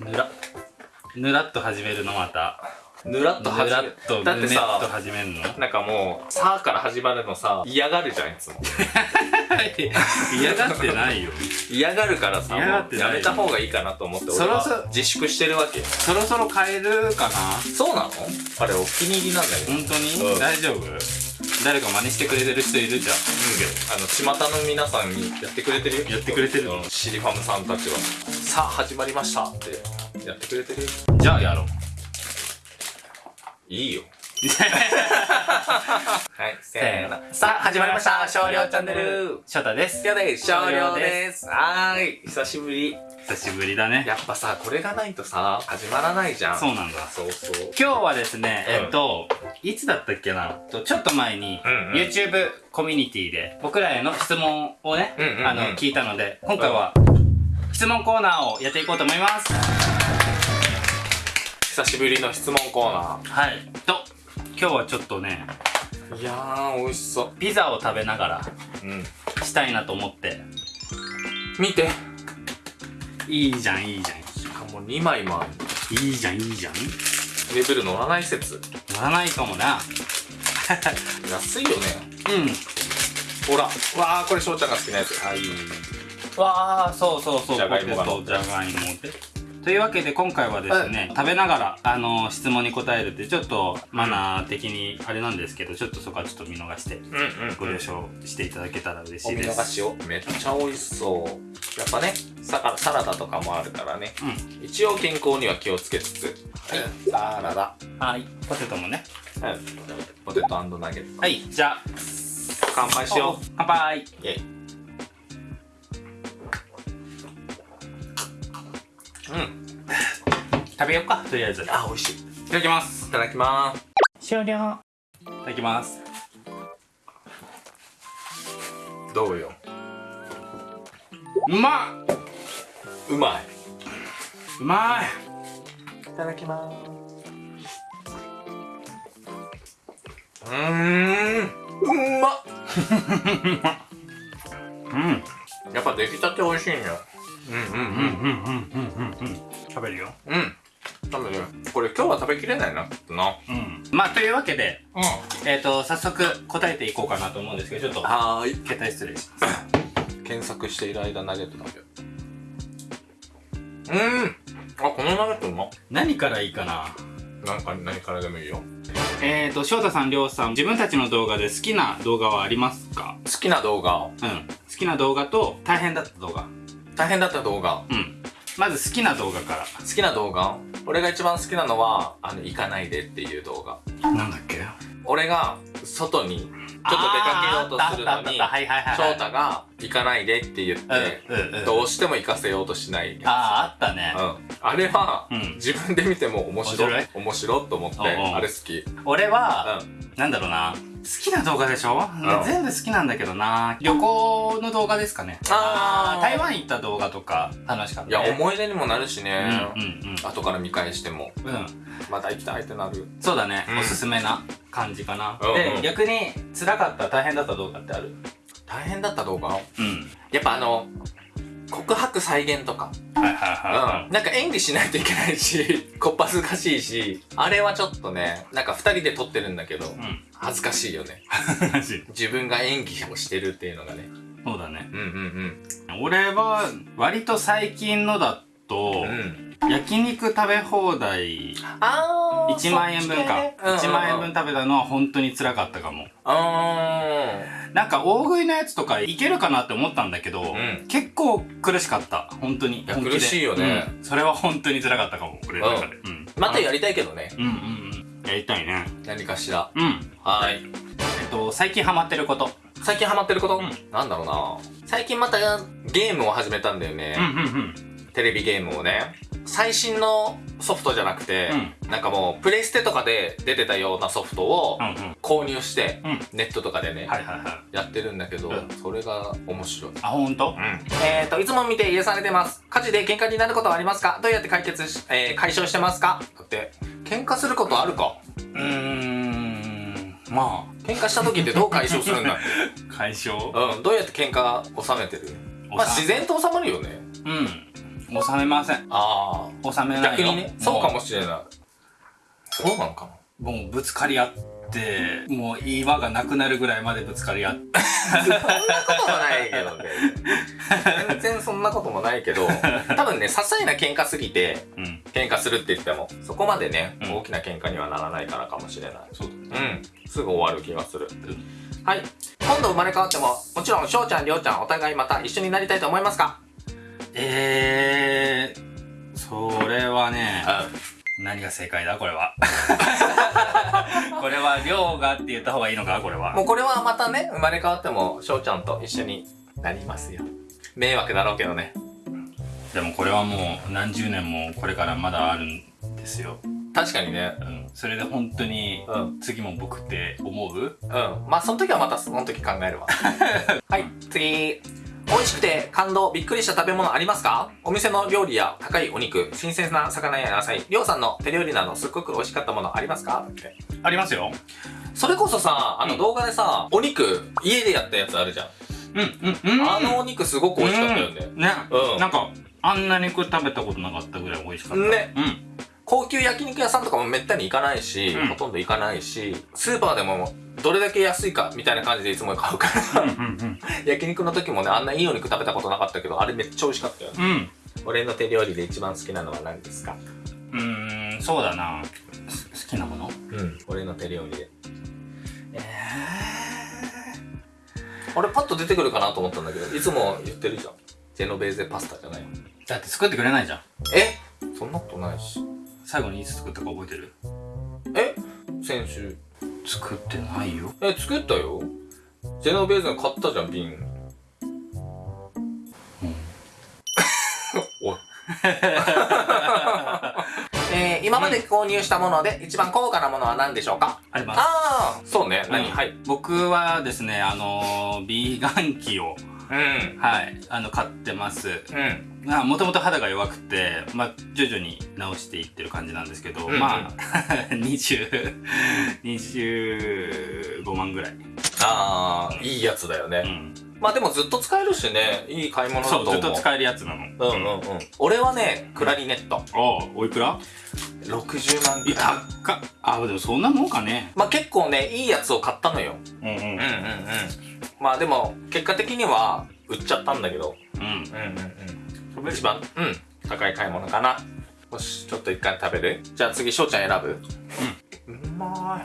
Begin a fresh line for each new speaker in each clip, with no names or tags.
ぬらぬらっと始めるのまた。
ぬらっと
ぬ
始め
らっと
だって
ぬねっと
さ
始めるの？
なんかもう「さ」から始まるのさ嫌がるじゃんいつも。
嫌がってないよ。
嫌がるからさやめた方がいいかなと思って俺
そろそろ
は自粛してるわけ。よ
そろそろ変えるかな？
そうなの？あれお気に入りなんだけど。
本当に、
うん。
大丈夫？誰か真似してくれてる人いるじゃん。
あの巷の皆さんにやってくれてるよ。
やってくれてるの
うん。シリファムさんたちは「さあ始まりました」ってやってくれてるよ。
じゃあやろう。
いいよ はいせーのさあ始まりました。少量チャンネル。
翔太です。
今日で少量です。はーい。久しぶり。
久しぶりだね。
やっぱさこれがないとさ始まらないじゃん。
そうなんだ。
そうそう。
今日はですね、
うん。
えっといつだったっけな？とちょっと前に、YouTube コミュニティで僕らへの質問をね、あの聞いたので今回は質問コーナーをやっていこうと思います、
久しぶりの質問コーナ
はい。と今日はちょっとね
ーいやー美味しそ
ピザを食べながら
ううん。
したいなと思って。
見て。
いいじゃんいいじゃん。
しかも2枚もある。
いいじゃんいいじゃん。
レベル乗らない説。
乗らないかもな。
安いよね。
うん。
ほら。わーこれ翔ちゃんが好きなやつ。はい。
わあそうそうそう。
じゃがいもが。
じゃがいもでというわけで今回はですね、食べながらあの質問に答えるってちょっとマナー的にあれなんですけどちょっとそこはちょっと見逃して
うんうん
ご了承していただけたら嬉し
お見
いです。
逃しを。めっちゃ美味しそう。やっぱねサカサラダとかもあるからね。
う
一応健康には気をつけつつ。はい。サラダ。
んはい。ポテトもね。
はい。ポテトナゲット。
はい。じゃあ
乾杯しよ
乾杯。
うイェイ
食べようかとりあえず。い
あ美味しい。
ただきます。
いただきます。
終了。いただきます。
どうよ。
うまっ
うまい。う
まい。
いただきます。うーん。うまっ。
うん。
やっぱ出来たて美味しいんようんうん
うんうんうんうんうんうん。食べるよ。
うんうん多分ねこれ今日は食べきれないなな。
うん。まあというわけで
うん。
えっ、と早速答えていこうかなと思うんですけどちょっと
はーい。
携帯失礼。します
検索している間ナゲット食べよう。うん。あこのナゲットうまっ。
何からいいかな？
なんか何からでもいいよ。
えーと翔太さんりょうさん自分たちの動画で好きな動画はありますか？
好きな動画
うん。好きな動画と大変だった動画。
大変だった動画。
うんまず好きな動画か
好きな動画？俺が一番好きなのはあの行かないでっていう動画。
らなんだっけ？
俺が外にちょっと出かけようとするのに翔太が行かないでって言って、どうしても行かせようとしないや
あああったね
つ、うん、あれは、
うん
自分で見ても面白い
面
面白いと思ってあれ好き
俺は、
うん
なんだろうな好きな動画でしょ、全部好きなんだけどな。旅行の動画ですかね。
あー。
台湾行った動画とか楽しかった
い
ね
や思い出にもなるしね、
うんうん
後から見返しても。
うんうん。
また行きたいってなる。
そうだね、
うん。
おすすめな感じかな、
うんうん。
で逆に辛かった大変だった動画ってある？
大変だった動画？
うん。
やっぱあの告白再現とか、
はいはい
うん、なんか演技しないといけないし こっぱずかしいしあれはちょっとねなんか二人で撮ってるんだけど
いはい
恥ずかしいよね。自分が演技をしてるっていうのがね。
そうだね。
うんうん
俺は割と最近のだと、
うん。うん
焼肉食べ放題
あー
1万円分か、1万円分
うん
食べたのは本当に辛かったかも。
あ
なんか大食いのやつとかいけるかなって思ったんだけど、
ん。
結構苦しかった。本当に。
苦しいよね。
うん。それは本当に辛かったかも俺の中で。うん、
またやりたいけどね。
うんうんうん。やりたいね。
何かしら。
うん。
はい。
えっと最近ハマってること。
最近ハマってること、
うん。
なんだろうな。最近またゲームを始めたんだよね、
うんうん。
テレビゲームをね最新のソフトじゃなくて、なんかもうプレイステとかで出てたようなソフトを
うんうん。うん
購入して、
うん。
ネットとかでね、
はいはいはい。
やってるんだけど、
うん。
それが面白い。
あ本当？
うん、えーといつも見て癒されてます。火事で喧嘩になることはありますか？どうやって解決し、えー解消してますか？だって喧嘩することあるか？
うーん。ま
喧嘩した時ってどう解消するんだ
解消？
うん。どうやって喧嘩収めてる？まあ自然と収まるよね。
うん収めません。
あ
収めない
逆にねそうかも
し
しれない。そうなのかな？
もうぶつかり合ってもう岩がなくなるぐらいまでぶつかり合って。
そんなこともないけどね。全然そんなこともないけど 多分ね些細な喧嘩すぎて
うん。
喧嘩するって言ってもそこまでね、
うん。
大きな喧嘩にはならないからかもしれない。
そう
うん。すぐ終わる気がする、はい。今度生まれ変わってももちろん翔ちゃんりょうちゃんお互いまた一緒になりたいと思いますか？
えー、それはね何が正解だ？これは。これは量がって言った方がいいのか？これは。
もうこれはまたね生まれ変わっても翔ちゃんと一緒になりますよ。迷惑だろうけどね。
でもこれはもう何十年もこれからまだあるんですよ。
確かにね。
うん。それで本当に
うん。
次も僕って思う？
うん。まあその時はまたその時考えるわ。はい次美味しくて感動びっくりした食べ物ありますか？お店の料理や高いお肉新鮮な魚や野菜りょうさんの手料理などすっごく美味しかったものありますか？って
ありますよ。
それこそさあの
うん。
動画でさ、お肉家でやったやつあるじゃん、
うんうんうん。
あのお肉すごく美味しかったよね、
うん。ね、
うん。
なんかあんな肉食べたことなかったぐらい美味しかった。
ね。
うん
高級焼肉屋さんとかもめったに行かないし、
うん。
ほとんど行かないしスーパーでもどれだけ安いかみたいな感じでいつも買うから
うんうん
焼肉の時もねあんないいお肉食べたことなかったけどあれめっちゃ美味しかったよね。
うん。
俺の手料理で一番好きなのは何ですか？
うんうーんそうだな。す好きなもの？
うん。俺の手料理で。えー、俺パッと出てくるかなと思ったんだけどいつも言ってるじゃん。ジェノベーゼパスタじゃない
だって作ってくれないじゃん。
え？そんなことないし
最後にいつ作ったか覚えてる？
え？先週。
作ってないよ。
え作ったよ。ジェノベーゼの買ったじゃん瓶。
うん。
おい。えー、今まで購入したもので一番高価なものは何でしょうか？
あります。
ああそうね。何、
うん。
はい。
僕はですねあのービーガン機を
うん。
はいあの買ってます。
うん
もともと肌が弱くて、まあ、徐々に直していってる感じなんですけど、
うんうん。
まあ 20 25万ぐらい、
ああいいやつだよね、
うん、
まあでもずっと使えるしね。いい買い物だと思う。
そうずっと使えるやつなの。
うんうんうん。俺はねクラリネット。
ああおいくら
？60万く
い。
らい
高っ。あでもそんなもんかね。
まあ結構ねいいやつを買ったのよ。
うんうん。
うんうんうん。まあでも結果的には売っちゃったんだけど。
うん。
うんうんうん一番うん高い買い物かな。よしちょっと一回食べる？じゃあ次翔ちゃん選ぶ？うん。うま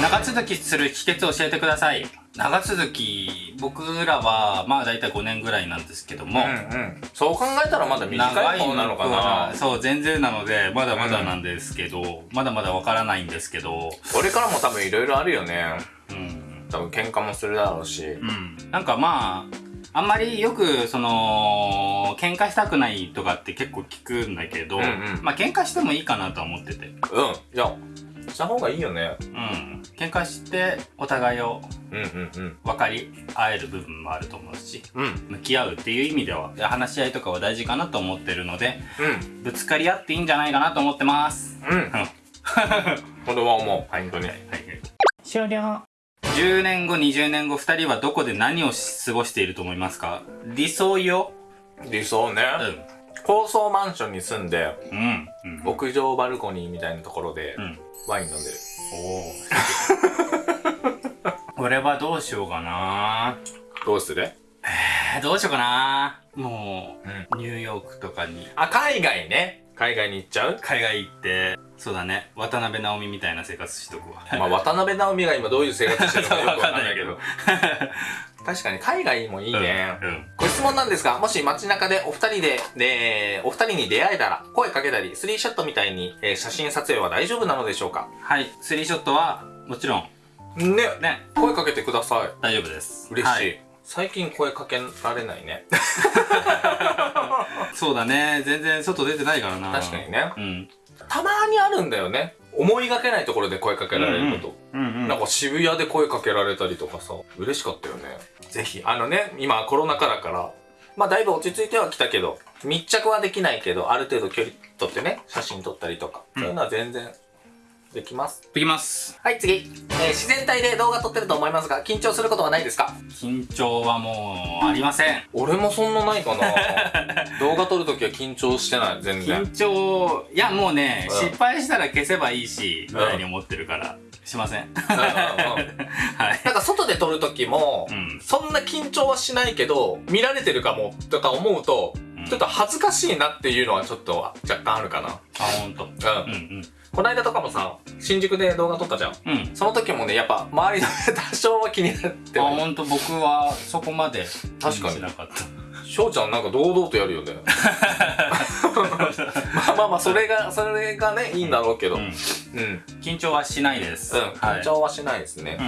長続きする秘訣を教えてください。長続き僕らはまあ大体5年ぐらいなんですけど
い
も、
うんうん。そう考えたらまだ短い方なのかな。
そう全然なのでまだまだなんですけど、まだまだわからないんですけど。
これからも多分いろいろあるよね。
うん。
多分喧嘩もするだろうし。
うん、なんかまああんまりよくその喧嘩したくないとかって結構聞くんだけど、
うんうん。
まあ喧嘩してもいいかなとは思ってて。
うん。いやした方がいいよね。
うん。喧嘩してお互いを
うんうんうん。
分かり合える部分もあると思うし
うん。
向き合うっていう意味では話し合いとかは大事かなと思ってるので
うん。
ぶつかり合っていいんじゃないかなと思ってます。
うん。これは思う本当に
終了10年後20年後2人はどこで何を過ごしていると思いますか？理想よ。
理想ね。
うん。
高層マンションに住んで
うん。うん。
屋上バルコニーみたいなところで
うん。
ワイン飲んでる。
おお俺 はどうしようかな。
どうする？
えーどうしようかな。も
うん。
うニューヨークとかに。
あ海外ね海外に行っちゃう？
海外行ってそうだね。渡辺直美みたいな生活しとくわ。
まあ渡辺直美が今どういう生活してるのかよくわかんないけど。確かに海外もいいね、
うんうん。
ご質問なんですが、もし街中でお二人で、で、お二人に出会えたら、声かけたり、スリーショットみたいに、えー写真撮影は大丈夫なのでしょうか？
はい。スリーショットはもちろん。
ね、
ね。
声かけてください。
大丈夫です。
嬉しい。
はい。
最近声かけられないね。
そうだね。全然外出てないからな。
確かにね。
うん。
たまにあるんだよね。思いがけないところで声かけられること。
うんうん
なんか渋谷で声かけられたりとかさ、嬉しかったよね。ぜひ、あのね、今コロナ禍だから、まあだいぶ落ち着いてはきたけど、密着はできないけど、ある程度距離取ってね、写真撮ったりとか、そういうのは全然できます。
できます。
はい、次。えー自然体で動画撮ってると思いますが、緊張することはないですか？
緊張はもう、ありません。
俺もそんなないかな 動画撮るときは緊張してない、全然。
緊張、いやもうね、
うん
失敗したら消せばいいし、
うん
ぐらいに思ってるから、しません。
うんうんうん
はい。
なんか外で撮るときも、
うん。
そんな緊張はしないけど、見られてるかもとか思うと、ちょっと恥ずかしいなっていうのはちょっと若干あるかな。
あ、ほんと。
うん。
うん
この間とかもさ、新宿で動画撮ったじゃん。
うん。うん。
その時もね、やっぱ周りの 多少は気になって
あ、
はい
ほんと僕はそこまで
確かに
しなかった。
翔ちゃんなんか堂々とやるよね。まあまあまあ、それが、それがね、いいんだろうけど。
う
うん。うん。
ん。緊張はしないです。はい
緊。張はしないですね。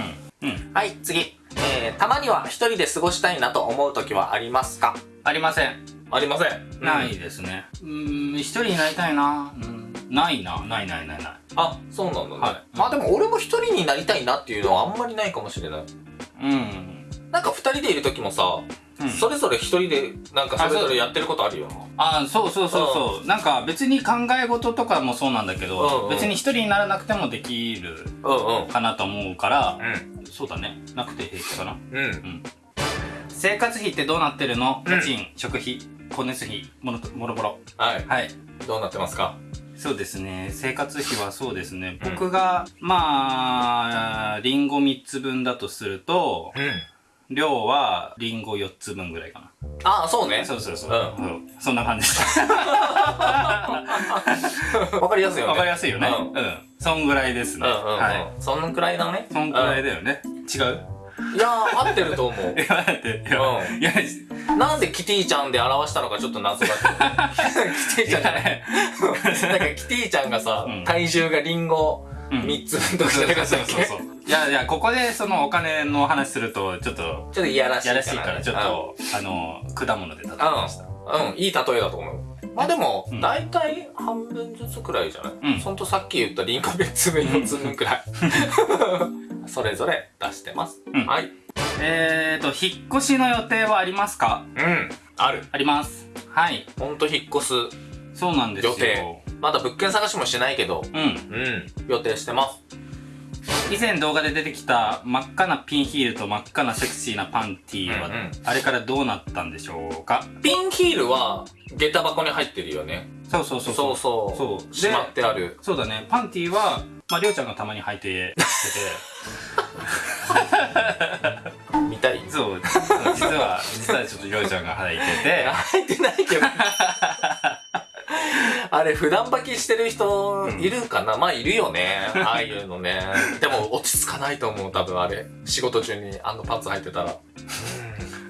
うん。うん。
はい、次。えー、たまには一人で過ごしたいなと思う時はありますか？
ありません。
ありません。
ないですね。うーん、一人になりたいな。うん。ないな。ないないないない。
あ、そうなんだね。
はい
まあでも俺も一人になりたいなっていうのはあんまりないかもしれない。
うん。
なんか二人でいる時もさ、
うん
それぞれ一人でなんかそれぞれやってることあるよ。
あそうそうそうそう。なんか別に考え事とかもそうなんだけ
うん
ど、
うん
別に一人にならなくてもできる
うんうん。
かなと思うから、
うん。
そうだね。なくて平気かな。
うん。
生活費ってどうなってるの？
うん
家賃、食費、光熱費、もろともろもろ。
はい。
はい。
どうなってますか？
そうですね。生活費はそうですね。
うん
僕が、まあ、リンゴ3つ分だとすると、
うん。
量はリンゴ4つ分ぐらいかな。
ああ、そうね。
そうそうそう。
うん
うんそんな感じです。
わかりやすいよね。
わかりやすいよね。
うん
うん。そんぐらいですね。
うんうんうん。
はい。
そんくらいだね。
そんぐらいだよね。違う？
いやー、合ってると思う。
いや、待って、いや、
うん
いや、
なんでキティちゃんで表したのかちょっと謎だけど。キティちゃんじゃない。なんかキティちゃんがさ、
うん
体重がリンゴ
うん
3つ分とかじゃなかったっけ？
そうそうそういやいや、ここでそのお金の話すると、ちょっと、
ちょっといやらしいかな。
やらしいから、ちょっと、あの、果物で例えました。
うん。うん、いい例えだと思う。まあでも
う、ん
だいたい半分ずつくらいじゃない？
うん
ほんとさっき言ったリンゴ別つ分4つ分くらい。それぞれ出してます。
うん
はい。
えーと、引っ越しの予定はありますか？
うん。ある。
あります。はい。
ほんと引っ越す。
そうなんですよ。
予定まだ物件探しもしないけど、
うん。
うん。予定してます。
以前動画で出てきた真っ赤なピンヒールと真っ赤なセクシーなパンティーは、
うんうん
あれからどうなったんでしょうか？
ピンヒールは、下駄箱に入ってるよね。
そうそうそう
そうそう。
そう
しまってある。
そうだね。パンティーは、まあ、りょうちゃんがたまに履いて きて
見たい？
て、そう、実は、実はちょっとりょうちゃんが履いてて、
入ってないけど。あれ、普段履きしてる人いるかな、まあ、いるよね。ああいうのね。でも、落ち着かないと思う、多分あれ。仕事中にあのパンツ履いてたら。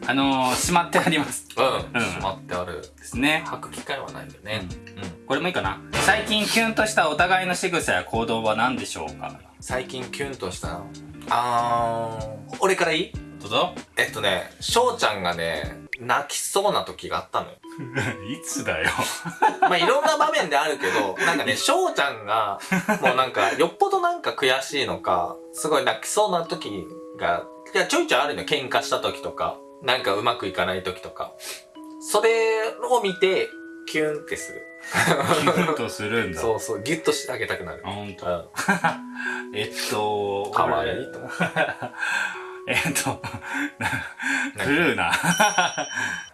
あのー、しまってあります。
うん。
うん
しまってある。
ですね。
履く機会はないよね。うん。
これもいいかな。最近キュンとしたお互いの仕草や行動は何でしょうか？
最近キュンとしたの？あー、俺からいい？
どうぞ。
えっとね、翔ちゃんがね、泣きそうな時があったのよ。
いつだよ。
まあいろんな場面であるけど、なんかね、翔ちゃんが、もうなんか、よっぽどなんか悔しいのか、すごい泣きそうな時が、いや、ちょいちょいあるのよ。喧嘩した時とか、なんかうまくいかない時とか。それを見て、キュンってする。
キュンとするんだ。
そうそう、ギュッとしてあげたくなる
あ、。ほんと。
うん。
えっと、
かわいい
俺
と
えっと、
何
古いな。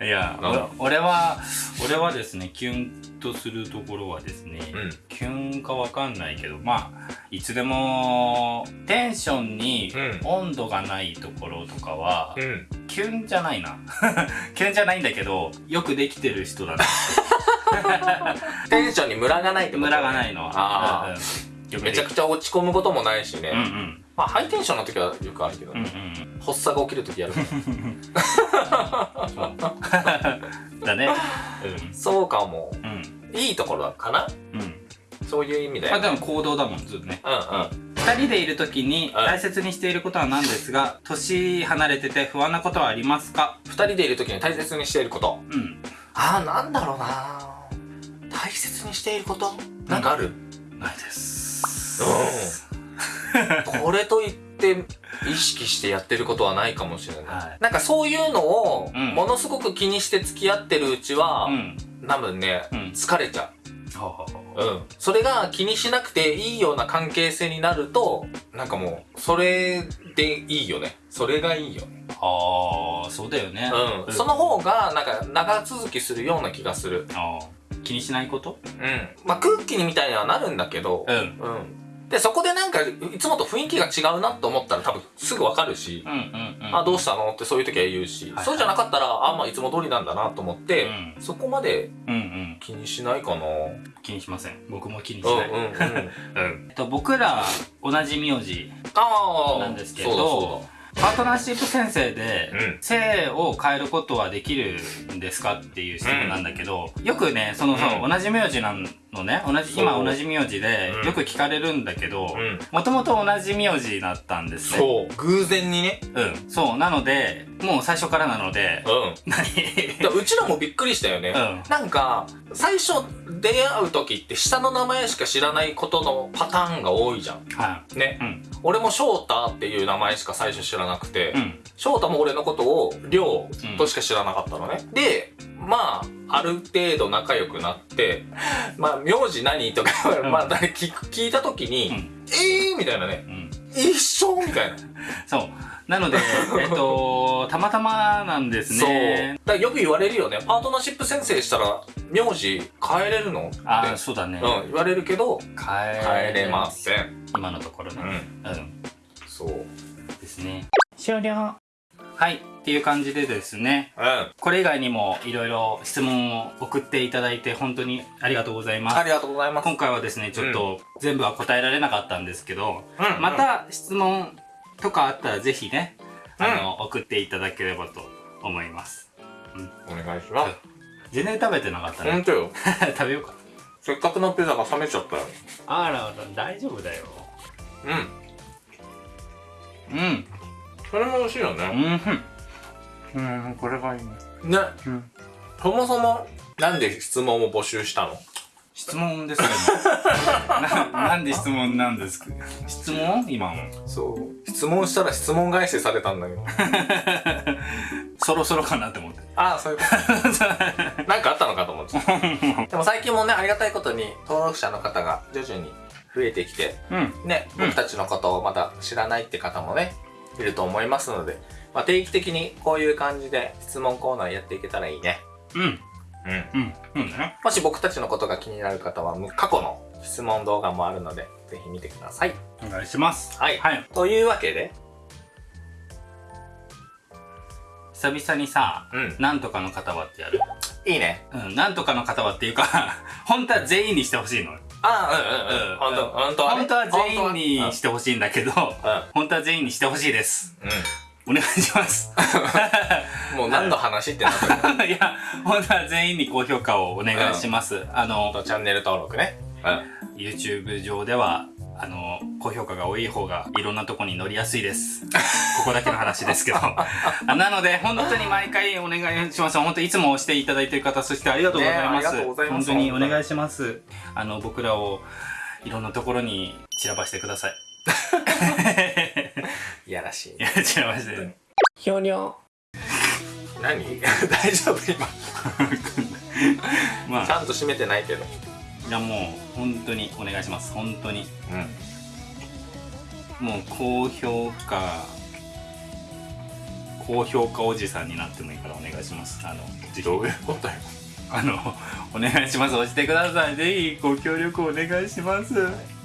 いや、俺は、俺はですね、キュンとするところはですね、
うん。
キュンかわかんないけど、まあ、いつでも、テンションに
うん
温度がないところとかは、
うん。
キュンじゃないな。キュンじゃないんだけど、よくできてる人だな。
テンションにムラがないってこと
ムラがないのは。
あ
うんうんよくで
めちゃくちゃ落ち込むこともないしね。
うんうん。
まあ、ハイテンションの時はよくあるけど
うんう
ね。
ん。
発作が起きる時やる。
だね。
そうかも。
うん。うん。
いいところかな？
うん。
そういう意味で。
まあでも行動だもん、ずっとね。
うんうん。
二人でいる時に
はい
大切にしていることは何ですが、年離れてて不安なことはありますか？
二人でいる時に大切にしていること。
うん。
ああ、なんだろうな大切にしていること？なんかある、
ないです。
これといって意識してやってることはないかもしれない。
はい
なんかそういうのを
うん
ものすごく気にして付き合ってるうちは、
うん。
多分ね、
うん
疲れちゃう。
ほう
ん。それが気にしなくていいような関係性になると、なんかもう、それでいいよね。それがいいよね。
ああそうだよね
うん。その方が、なんか、長続きするような気がする。
気にしないこと？
うん。まあ、空気にみたいにはなるんだけど、
うん
うん。で、そこでなんか、いつもと雰囲気が違うなと思ったら多分すぐわかるし、
うんうんうん。
あ、どうしたのってそういう時は言うし、
はい
そうじゃなかったら、あ、まあいつも通りなんだなと思って、
うん。
そこまで
うんうん。
気にしないかな。
気にしません。僕も気にし
うん
ない、
うんうん。
うん。えっと、僕ら同じ名字。なんですけどパートナーシップ先生で、
うん。
性を変えることはできるんですかっていう質問なんだけど、よくねそのそう、
うん。
同じ名字なのね同じ今同じ名字で
うん
よく聞かれるんだけど。もともと同じ名字だったんですね
そう。偶然にね。
うんそうなのでもう最初からなので
うん。
何？
だうちらもびっくりしたよね。
うん
なんか、最初出会う時って下の名前しか知らないことのパターンが多いじゃん。
は
ね。
うん
俺も翔太っていう名前しか最初知らなくて、
いうん
翔太も俺のことを亮としか知らなかったのね。で、まあ、ある程度仲良くなって、まあ、名字何とか、
うん
まあ、誰聞く聞いた時に、
うん
えーみたいなね。
うん
一緒みたいな。
そうなので えっとたまたまなんです
そう。
ね
だよく言われるよね。パートナーシップ先生したら、名字変えれるの？って。
ああそうだね、
うん、言われるけど、
変
変えれません。
今のところね
うん。
うん
そう。
ですね終了はいっていう感じでですね
うん。
これ以外にもいろいろ質問を送っていただいて本当にありがとうございます
ありがとうございます。
今回はですねちょっと全部は答えられなかったんですけど、
うん
ま、た質問とかあったらぜひねあの、送っていただければと思います
お願いします。
全然食べてなかったね
ほんとよ。
食べようか
せっかくのピザが冷めちゃったよ。
あら大丈夫だよ
うん。
うん
それも美味しいよ
う
ね。
んうんこれがいいね
ね。
うん
そもそも、なんで質問を募集したの？
質問ですけど ななんで質問なんですか？質問？今の
そう。質問したら質問返しされたんだけど。
そろそろかなって思って
ああ、そういうこと。なんかあったのかと思って。でも最近もね、ありがたいことに登録者の方が徐々に増えてきて、
うん
ね、
うん
僕たちのことをまだ知らないって方もね、いると思いますので、まあ、定期的にこういう感じで質問コーナーやっていけたらいいね。
うん
うん。
うんうんね
もし僕たちのことが気になる方は、過去の質問動画もあるので、ぜひ見てください。
お願いします
はい。
はい
というわけで、
久々にさ
うん。
なんとかの方はってやる？
いいね。
うんなんとかの方はっていうか 本当は全員にしてほしいの
ああ、うんうんうん。本当本当はね。
本当は全員に
本
してほしいんだけど本当は全員にしてほしいです
うん。
お願いします
うん。もう何の話ってなった
いや本当は全員に高評価をお願いします、あの
チャンネル登録ね。うん。
YouTube 上ではあの高評価が多い方がいろんなとこに乗りやすいです。ここだけの話ですけど。あ なので本当に毎回お願いします。本当いつも押していただいている方そしてありがとうございます,、
ねありがとうございます。
本当にお願いします。あの僕らをいろんなところに散らばしてください。
いやらしい。
い。や散らばして。
ひょにょ。何？大丈夫今？
まあ。
ちゃんと閉めてないけど。
じゃあもう本当にお願いします。本当に。
うん。
もう高評価高評価おじさんになってもいいからお願いします。あの
どういうことよ。
あのお願いします。押してください。ぜひご協力お願いします